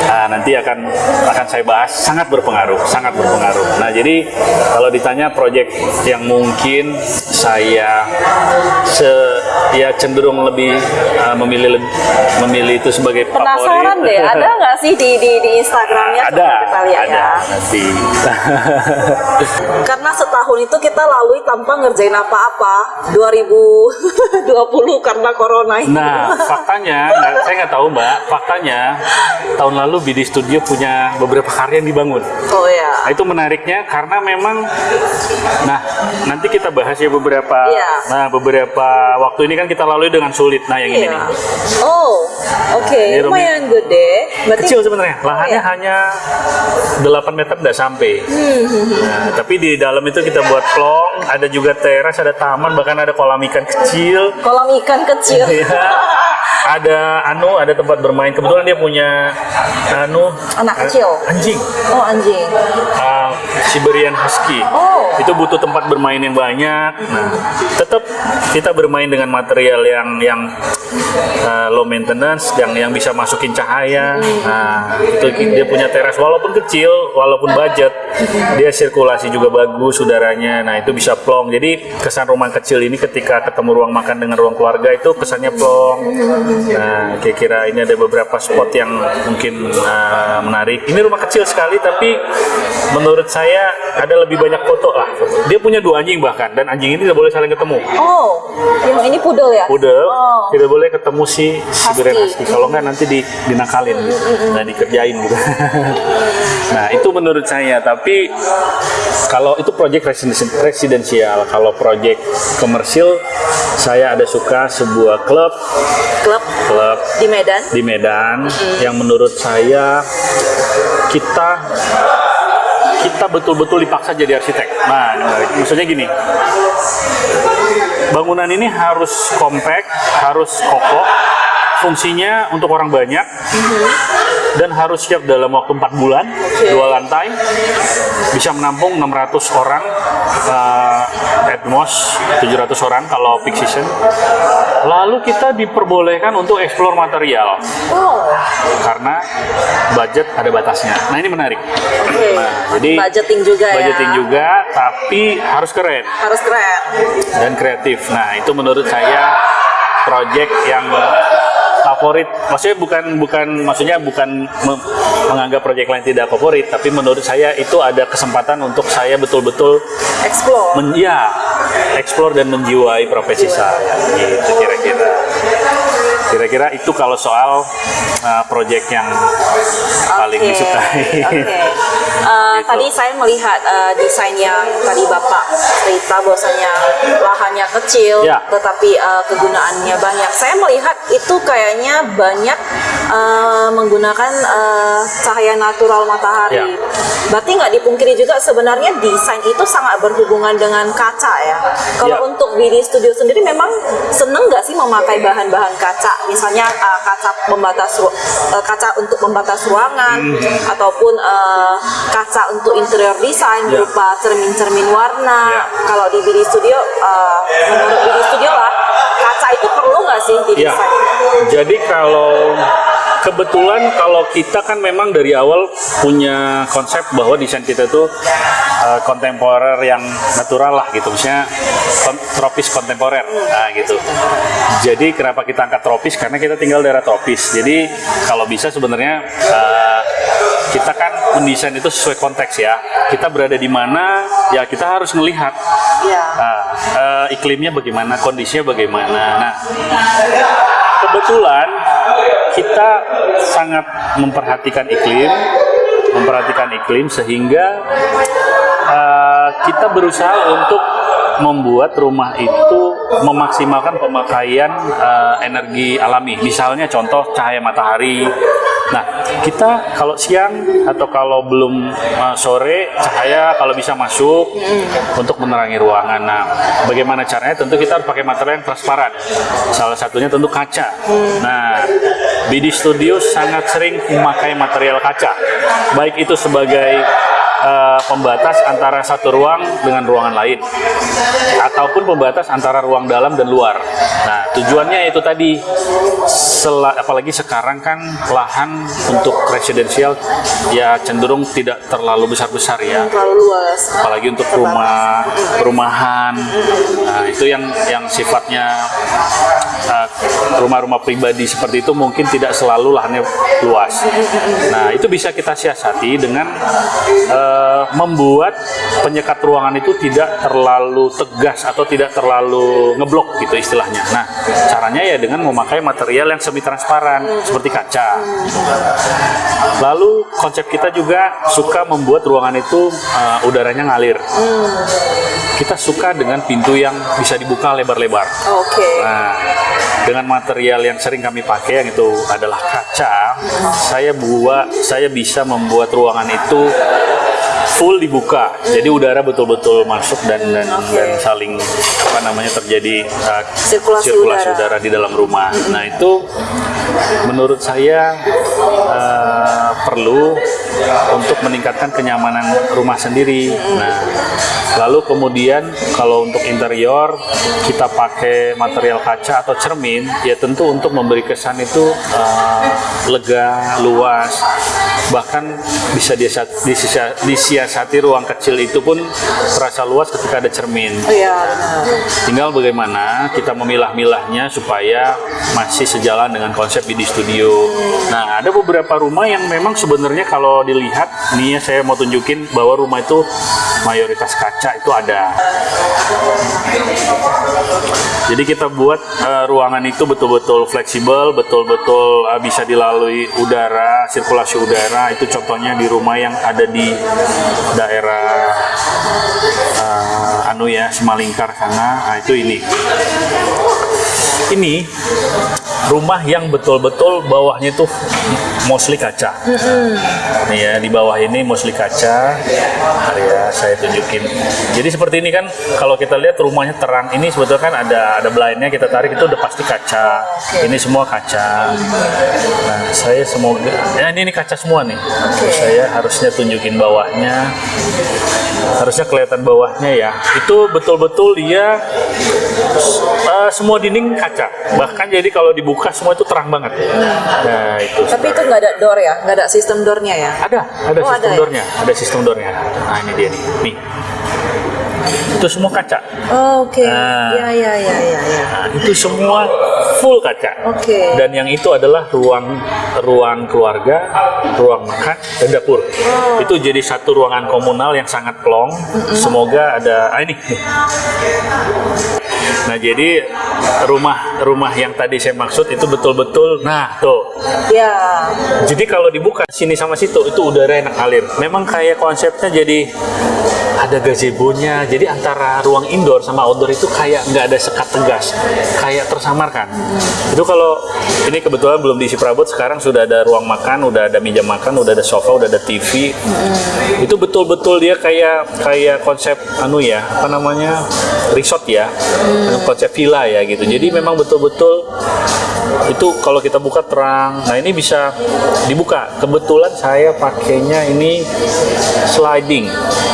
nah, nanti akan akan saya bahas sangat berpengaruh, sangat berpengaruh. Nah, jadi kalau ditanya proyek yang mungkin saya se ya cenderung lebih uh, memilih memilih itu sebagai Penasaran favorit. deh, ada nggak sih di di, di Instagramnya? ada, kita lihat ada ya. nanti. Karena setahun itu kita lalui tanpa ngerjain apa-apa. 2020 karena corona ini. Nah, faktanya, nggak- saya nggak tahu mbak, faktanya tahun lalu BD Studio punya beberapa karya yang dibangun. Oh ya. Nah, itu menariknya karena memang, nah nanti kita bahas ya beberapa, Iya. nah beberapa waktu ini kan kita lalui dengan sulit. Nah yang ini Iya. nih, Oh, oke. Ini rumit. Lumayan gede. Berarti kecil sebenarnya, lahannya iya. hanya 8 meter tidak sampai. Hmm, Nah, tapi di dalam itu kita buat plong, ada juga teras, ada taman, bahkan ada kolam ikan kecil. kolam ikan kecil. Ada anu, ada tempat bermain. Kebetulan dia punya anu Anak kecil. anjing. Oh anjing. uh, Siberian Husky. Oh. Itu butuh tempat bermain yang banyak. Nah, tetap kita bermain dengan material yang yang uh, low maintenance, yang yang bisa masukin cahaya. Nah, itu dia punya teras walaupun kecil, walaupun budget, dia sirkulasi juga bagus udaranya. Nah, itu bisa plong. Jadi kesan rumah kecil ini ketika ketemu ruang makan dengan ruang keluarga itu kesannya plong. Nah, kira-kira ini ada beberapa spot yang mungkin uh, menarik. Ini rumah kecil sekali, tapi menurut saya ada lebih banyak foto lah. Dia punya dua anjing bahkan, dan anjing ini tidak boleh saling ketemu. Oh, yang ini pudel ya? Pudel Oh. tidak boleh ketemu si Siberian Husky. Husky. Kalau nggak nanti di, dinakalin, nah dikerjain gitu. nah itu menurut saya. Tapi kalau itu proyek residen- residensial, kalau proyek komersil, saya ada suka sebuah klub, Klub klub di Medan. di Medan. Yang menurut saya kita kita betul-betul dipaksa jadi arsitek. Nah, maksudnya gini, bangunan ini harus compact, harus kokoh, fungsinya untuk orang banyak, dan harus siap dalam waktu 4 bulan, dua lantai, bisa menampung 600 orang, uh, at most 700 orang kalau peak season. Lalu kita diperbolehkan untuk explore material Oh, karena budget ada batasnya. Nah ini menarik. oke. Nah, jadi budgeting juga ya. budgeting juga, tapi harus keren Harus keren. dan kreatif. Nah itu menurut saya project yang favorit. Maksudnya bukan bukan maksudnya bukan me- menganggap project lain tidak favorit, tapi menurut saya itu ada kesempatan untuk saya betul-betul Explore. men ya, explore dan menjiwai profesi saya gitu kira-kira kira-kira itu kalau soal uh, project yang paling disukai Oke. Eh, Gitu. Tadi saya melihat eh, desain yang tadi Bapak cerita bahwasanya lahannya kecil, Ya. tetapi eh, kegunaannya banyak. Saya melihat itu kayaknya banyak eh, menggunakan eh, cahaya natural matahari. Ya. Berarti nggak dipungkiri juga sebenarnya desain itu sangat berhubungan dengan kaca ya. Kalau Ya. untuk BD Studio sendiri memang seneng nggak sih memakai bahan-bahan kaca? Misalnya uh, kaca pembatas uh, kaca untuk pembatas ruangan Hmm. ataupun uh, kaca untuk interior design Ya. berupa cermin-cermin warna. Ya. Kalau di BD Studio uh, menurut BD Studio lah kaca itu perlu nggak sih di Ya, desain? jadi kalau kebetulan kalau kita kan memang dari awal punya konsep bahwa desain kita itu uh, kontemporer yang natural lah gitu, misalnya kon- tropis kontemporer, nah gitu. Jadi kenapa kita angkat tropis? Karena kita tinggal daerah tropis. Jadi kalau bisa sebenarnya uh, kita kan mendesain itu sesuai konteks ya. Kita berada di mana, ya kita harus melihat. Nah, eh, iklimnya bagaimana, kondisinya bagaimana. Nah, kebetulan kita sangat memperhatikan iklim, memperhatikan iklim sehingga eh, kita berusaha untuk membuat rumah itu memaksimalkan pemakaian eh, energi alami. Misalnya contoh cahaya matahari. Nah, kita kalau siang atau kalau belum eh, sore cahaya kalau bisa masuk untuk menerangi ruangan. Nah, bagaimana caranya? Tentu kita harus pakai material yang transparan. Salah satunya tentu kaca. Nah, BD Studio sangat sering memakai material kaca. Baik itu sebagai eh, pembatas antara satu ruang dengan ruangan lain ataupun pembatas antara ruang dalam dan luar. Nah, tujuannya itu tadi apalagi sekarang kan lahan untuk residensial ya cenderung tidak terlalu besar-besar ya. Terlalu luas. Apalagi untuk rumah perumahan. Nah, itu yang yang sifatnya uh, rumah-rumah pribadi seperti itu mungkin tidak selalu lahannya luas. Nah, itu bisa kita siasati dengan uh, membuat penyekat ruangan itu tidak terlalu tegas atau tidak terlalu ngeblok gitu istilahnya. Nah, caranya ya dengan memakai material yang semi transparan seperti kaca. Lalu konsep kita juga suka membuat ruangan itu uh, udaranya ngalir. Kita suka dengan pintu yang bisa dibuka lebar-lebar. Oke. Nah, dengan material yang sering kami pakai yang itu adalah kaca, saya buat saya bisa membuat ruangan itu full dibuka. Jadi udara betul-betul masuk dan dan, dan saling apa namanya terjadi uh, Sirkulasi udara. udara di dalam rumah. Nah, itu menurut saya uh, perlu untuk meningkatkan kenyamanan rumah sendiri. Nah, lalu kemudian kalau untuk interior kita pakai material kaca atau cermin, ya tentu untuk memberi kesan itu uh, lega, luas, bahkan bisa disiasati, disia- disiasati ruang kecil itu pun terasa luas ketika ada cermin. Oh iya. Tinggal bagaimana kita memilah-milahnya supaya masih sejalan dengan konsep BD Studio. Nah, ada beberapa rumah yang memang sebenarnya kalau dilihat, nih ya saya mau tunjukin bahwa rumah itu mayoritas kaca itu ada. Jadi kita buat eh, ruangan itu betul-betul fleksibel, betul-betul eh, bisa dilalui udara, sirkulasi udara. Itu contohnya di rumah yang ada di daerah eh, anu ya Semalingkar sana. Nah, itu ini. Ini rumah yang betul-betul bawahnya itu mostly kaca. Nih ya di bawah ini mostly kaca. Mari ya saya tunjukin. Jadi seperti ini kan kalau kita lihat rumahnya terang ini sebetulnya kan ada ada blindnya kita tarik itu udah pasti kaca. Ini semua kaca. Nah saya semoga ya ini, ini kaca semua nih. Terus saya harusnya tunjukin bawahnya. Harusnya kelihatan bawahnya ya. Itu betul-betul dia eh, semua dinding kaca. Bahkan jadi kalau dibuka semua itu terang banget. Nah itu. Tapi itu nggak ada door ya, nggak ada sistem doornya ya? Ada, ada Oh, sistem ada ya? doornya, ada sistem doornya. Nah ini dia nih, nih. Itu semua kaca. Oh, Oke, Nah. ya ya ya ya ya. Nah, itu semua full kaca. Oke. Dan yang itu adalah ruang ruang keluarga, ruang makan, dan dapur. Oh. Itu jadi satu ruangan komunal yang sangat plong. Semoga ada ah ini. Nah, jadi rumah rumah yang tadi saya maksud itu betul-betul nah tuh Ya, jadi kalau dibuka sini sama situ itu udara enak ngalir. Memang kayak konsepnya jadi ada gazebo-nya. Jadi antara ruang indoor sama outdoor itu kayak nggak ada sekat tegas, kayak tersamarkan. Itu kalau ini kebetulan belum diisi perabot, sekarang sudah ada ruang makan, udah ada meja makan, udah ada sofa, udah ada TV. Itu betul-betul dia kayak kayak konsep anu ya, apa namanya resort ya, konsep villa ya gitu. Jadi memang betul-betul itu kalau kita buka terang nah ini bisa dibuka kebetulan saya pakainya ini sliding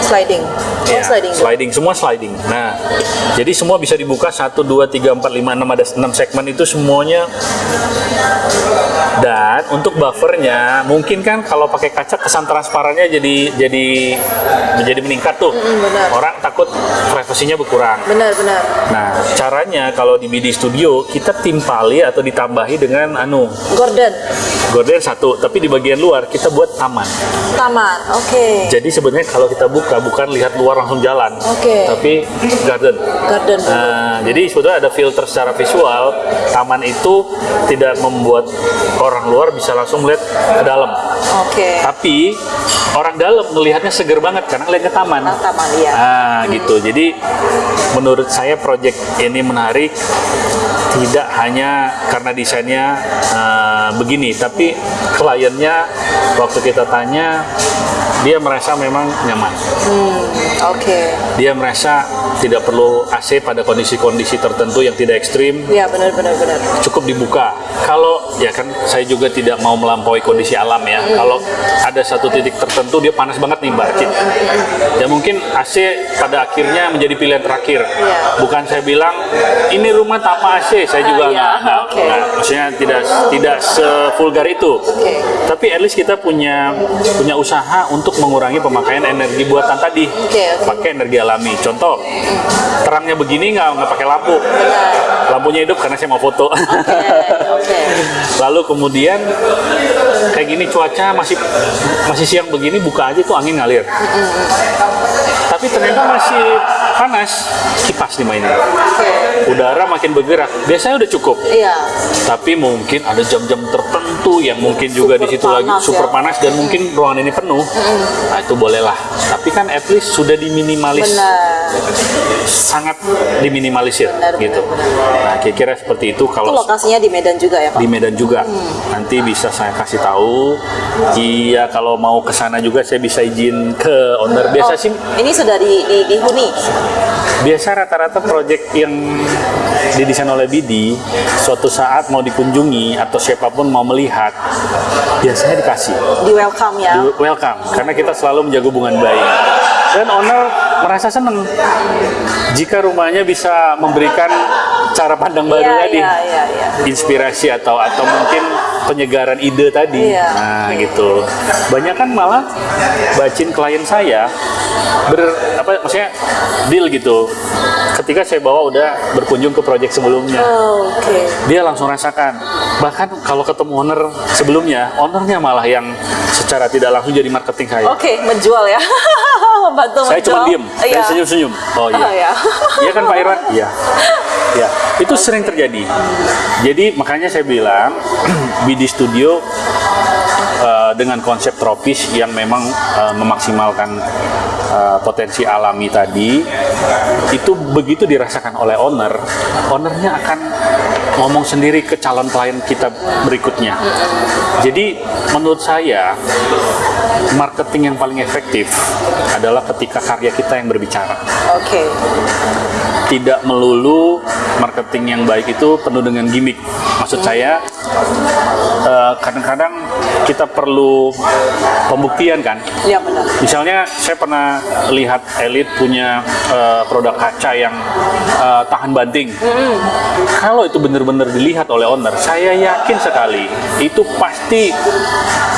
sliding. Ya, sliding. sliding semua sliding nah jadi semua bisa dibuka 1, 2, 3, 4, 5, 6 ada 6 segmen itu semuanya dan untuk buffernya mungkin kan kalau pakai kaca kesan transparannya jadi jadi menjadi meningkat tuh benar. orang takut privasinya berkurang Benar benar. Nah, caranya kalau di BD Studio kita timpali atau ditambahi dengan anu Gordon, gorden satu, tapi di bagian luar kita buat taman. taman. Oke. Jadi sebenarnya kalau kita buka bukan lihat luar langsung jalan, Oke. tapi garden. Garden. Nah, jadi sebetulnya ada filter secara visual. Taman itu tidak membuat orang luar bisa langsung melihat ke dalam. Oke. Tapi orang dalam melihatnya seger banget karena ngeliat ke taman. Nah, taman ya. Ah, gitu. Jadi menurut saya proyek ini menarik tidak hanya karena desainnya eh, begini, tapi kliennya waktu kita tanya dia merasa memang nyaman. Oke. Dia merasa tidak perlu AC pada kondisi-kondisi tertentu yang tidak ekstrim, Ya benar benar benar. cukup dibuka. Kalau ya kan saya juga tidak mau melampaui kondisi alam ya. Kalau ada satu titik tertentu dia panas banget nih Mbak Cid. Ya mungkin AC pada akhirnya menjadi pilihan terakhir. Iya. Bukan saya bilang ini rumah tanpa AC, saya juga Ah, iya. nggak, nggak- maksudnya tidak tidak sevulgar itu. Oke. Tapi at least kita punya punya usaha untuk mengurangi pemakaian energi buatan tadi. Oke, oke. Pakai energi alami. Contoh, terangnya begini nggak nggak pakai lampu. Benar. Lampunya hidup karena saya mau foto. Oke. Oke. Lalu kemudian kayak gini cuaca masih masih siang begini buka aja tuh angin ngalir. Tapi ternyata masih panas, kipas dimainin. Udara makin bergerak. Biasanya udah cukup. Iya. Tapi mungkin ada jam-jam tertentu yang mungkin juga di situ lagi super ya. panas dan mungkin ruangan ini penuh. Nah, itu bolehlah. Tapi kan at least sudah diminimalis Benar. sangat diminimalisir Benar, benar, gitu. Nah, kira-kira seperti itu Itu kalau lokasinya di Medan juga ya Pak? di Medan juga. Nanti bisa saya kasih tahu. Iya, kalau mau ke sana juga saya bisa izin ke owner. Biasa Oh, sih, Ini sudah di, di, dihuni. biasa rata-rata proyek yang didesain oleh Bidi, suatu saat mau dikunjungi atau siapa pun mau melihat, biasanya dikasih. Di welcome ya. Di- welcome karena kita selalu menjaga hubungan baik dan owner merasa senang jika rumahnya bisa memberikan cara pandang baru Iya, tadi iya, iya. inspirasi atau atau mungkin penyegaran ide tadi Iya. nah gitu banyak kan malah bacin klien saya ber apa maksudnya deal gitu ketika saya bawa udah berkunjung ke proyek sebelumnya Oh, Oke. dia langsung rasakan bahkan kalau ketemu owner sebelumnya ownernya malah yang secara tidak langsung jadi marketing saya Oke, menjual ya. Bantu saya cuma diem. Iya. dan senyum-senyum. Oh iya. Oh, iya. iya kan Pak Irwan iya. Ya itu sering terjadi. Jadi makanya saya bilang BD Studio eh, dengan konsep tropis yang memang eh, memaksimalkan eh, potensi alami tadi itu begitu dirasakan oleh owner ownernya akan ngomong sendiri ke calon klien kita berikutnya jadi menurut saya marketing yang paling efektif adalah ketika karya kita yang berbicara Oke. tidak melulu marketing yang baik itu penuh dengan gimmick. Maksud saya eh, kadang-kadang kita perlu pembuktian kan. Iya benar. Misalnya saya pernah lihat elit punya eh, produk kaca yang eh, tahan banting. Kalau itu benar-benar dilihat oleh owner, saya yakin sekali itu pasti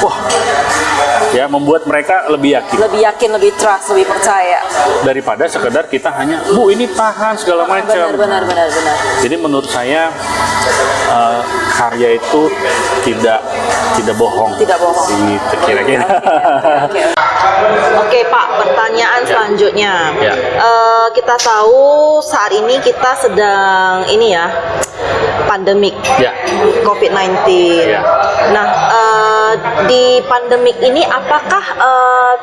wah ya membuat mereka lebih yakin Lebih yakin, lebih trust, lebih percaya. daripada sekedar kita hanya bu ini tahan segala macam. Benar, benar, benar, benar. Jadi menurut saya eh, karya itu tidak tidak bohong. Tidak bohong. Gitu kira-kira. Oke, Oke Pak, pertanyaan selanjutnya. Ya. Eh, kita tahu saat ini kita sedang ini ya pandemik ya. COVID-19. Ya. Nah, eh, di pandemik ini apakah eh,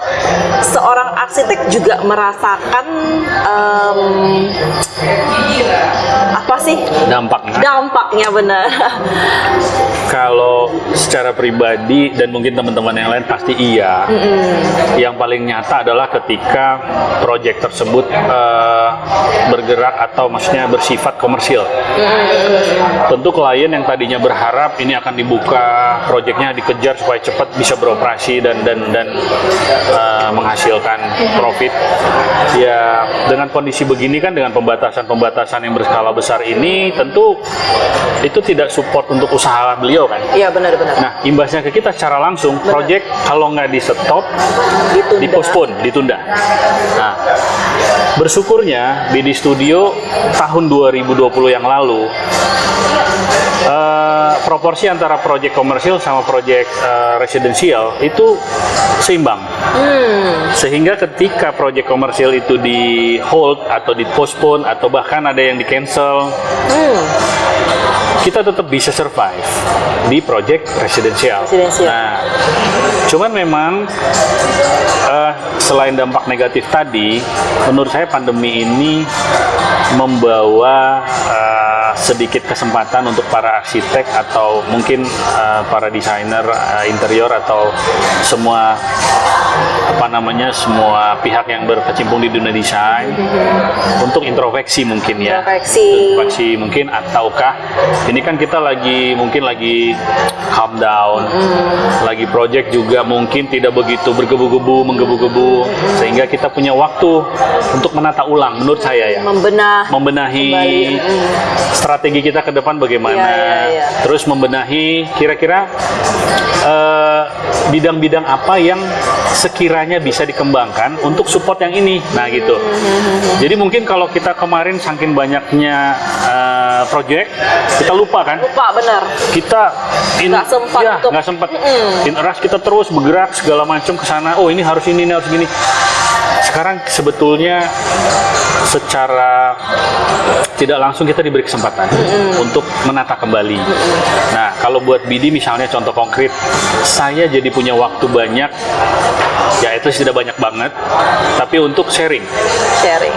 seorang arsitek juga merasakan em, apa sih Dampaknya dampaknya benar? kalau secara pribadi dan mungkin teman-teman yang lain pasti iya. Yang paling nyata adalah ketika proyek tersebut eh, bergerak atau maksudnya bersifat komersil. Tentu klien yang tadinya berharap ini akan dibuka, proyeknya dikejar supaya cepat bisa beroperasi dan dan dan eh, menghasilkan profit. Ya dengan kondisi begini kan dengan pembatasan-pembatasan yang berskala besar ini tentu itu tidak support untuk usaha beliau kan. Iya benar-benar. Nah, imbasnya ke kita secara langsung, proyek kalau nggak di stop, Ditunda. dipospon, ditunda. Nah, bersyukurnya BD Studio tahun 2020 yang lalu eh, proporsi antara proyek komersial sama proyek eh, residensial itu seimbang. Hmm. Sehingga ketika proyek komersial itu di hold atau di postpone atau bahkan ada yang di cancel, Hmm. kita tetap bisa survive di proyek residensial. Residensial. Nah, cuman memang eh, selain dampak negatif tadi, menurut saya pandemi ini membawa eh, sedikit kesempatan untuk para arsitek atau mungkin eh, para desainer eh, interior atau semua apa namanya semua pihak yang berkecimpung di dunia desain untuk introspeksi mungkin ya Introspeksi. mungkin ataukah ini kan kita lagi mungkin lagi calm down lagi project juga mungkin tidak begitu bergebu-gebu menggebu-gebu sehingga kita punya waktu untuk menata ulang menurut saya ya Membenah. membenahi Kembali, mm. Strategi kita ke depan bagaimana Iya, iya, iya. terus membenahi kira-kira eh, bidang-bidang apa yang sekiranya bisa dikembangkan untuk support yang ini nah gitu Mm-hmm. jadi mungkin kalau kita kemarin saking banyaknya eh, project kita lupa kan Lupa bener. kita in, Nggak sempat ya, untuk- nggak sempat Mm-mm. in a rush kita terus bergerak segala macam ke sana oh ini harus ini ini harus gini sekarang sebetulnya secara tidak langsung kita diberi kesempatan untuk menata kembali. Nah, kalau buat BD misalnya contoh konkret, saya jadi punya waktu banyak, ya itu tidak banyak banget, tapi untuk sharing. Sharing.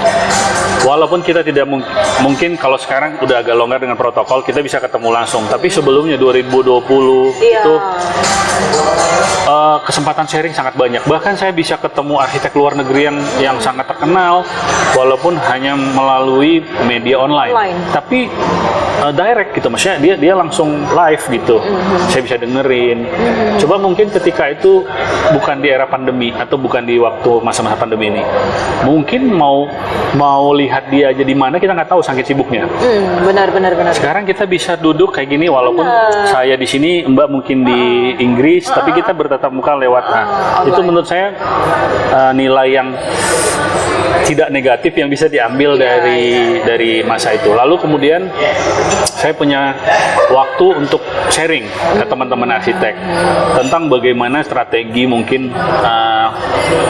Walaupun kita tidak mung- mungkin kalau sekarang udah agak longgar dengan protokol, kita bisa ketemu langsung. Tapi sebelumnya 2020 Iya. itu eh, kesempatan sharing sangat banyak. Bahkan saya bisa ketemu arsitek luar negeri yang yang sangat terkenal, walaupun hanya melalui media online. Online. Tapi eh, direct gitu, maksudnya dia dia langsung live gitu. Saya bisa dengerin. Coba mungkin ketika itu bukan di era pandemi atau bukan di waktu masa-masa pandemi ini, mungkin mau mau lihat dia aja di mana kita nggak tahu saking sibuknya. Hmm, benar benar benar. Sekarang kita bisa duduk kayak gini walaupun Benar. saya di sini, Mbak mungkin di Inggris, tapi kita bertatap muka lewat. Nah, itu online. menurut saya uh, nilai yang tidak negatif yang bisa diambil Iya, dari dari masa itu. Lalu kemudian saya punya waktu untuk sharing ke teman-teman arsitek tentang bagaimana strategi mungkin uh,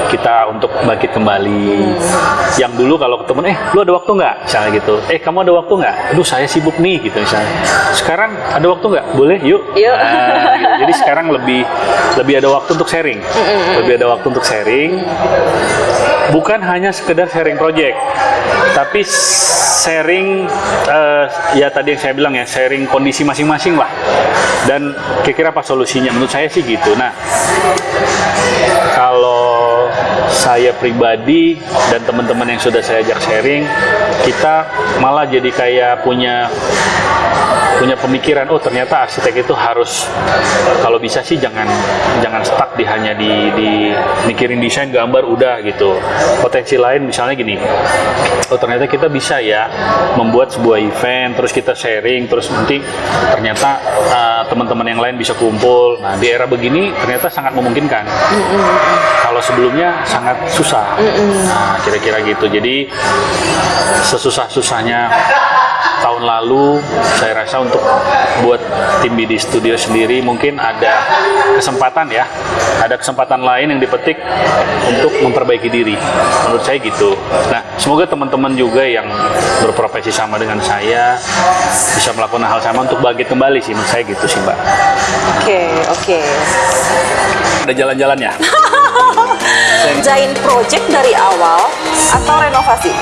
kita untuk bangkit kembali. Yang dulu kalau ketemu, eh lu ada waktu nggak? Misalnya gitu. Eh kamu ada waktu nggak? Aduh saya sibuk nih gitu misalnya. Sekarang ada waktu nggak? Boleh yuk. Yuk. Nah, gitu. Jadi sekarang lebih lebih ada waktu untuk sharing. Lebih ada waktu untuk sharing. Bukan hanya sekedar sharing project, tapi sharing eh, ya tadi yang saya bilang ya sharing kondisi masing-masing lah. Dan kira-kira apa solusinya? Menurut saya sih gitu. Nah, kalau saya pribadi dan teman-teman yang sudah saya ajak sharing, kita malah jadi kayak punya punya pemikiran oh ternyata arsitek itu harus kalau bisa sih jangan jangan stuck di hanya di, di mikirin desain gambar udah gitu. Potensi lain misalnya gini oh ternyata kita bisa ya membuat sebuah event terus kita sharing terus nanti ternyata uh, teman-teman yang lain bisa kumpul. Nah di era begini ternyata sangat memungkinkan. Kalau sebelumnya sangat susah. Nah kira-kira gitu. Jadi sesusah-susahnya tahun lalu saya rasa untuk buat tim BD Studio sendiri mungkin ada kesempatan ya. Ada kesempatan lain yang dipetik untuk memperbaiki diri. Menurut saya gitu. Nah semoga teman-teman juga yang berprofesi sama dengan saya bisa melakukan hal sama untuk bangkit kembali sih. Menurut saya gitu sih mbak. Oke oke. ada jalan-jalannya Kerjain project dari awal atau renovasi?